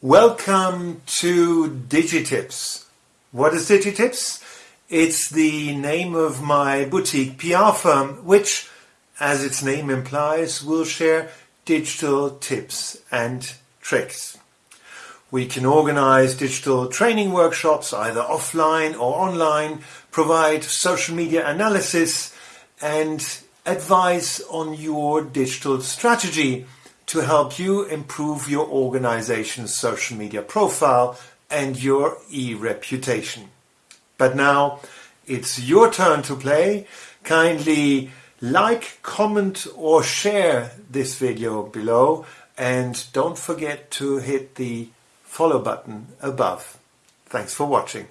Welcome to Digitips. What is Digitips? It's the name of my boutique PR firm, which, as its name implies, will share digital tips and tricks. We can organize digital training workshops, either offline or online, provide social media analysis, and advice on your digital strategy to help you improve your organization's social media profile and your e-reputation. But now it's your turn to play. Kindly like, comment or share this video below and don't forget to hit the follow button above. Thanks for watching.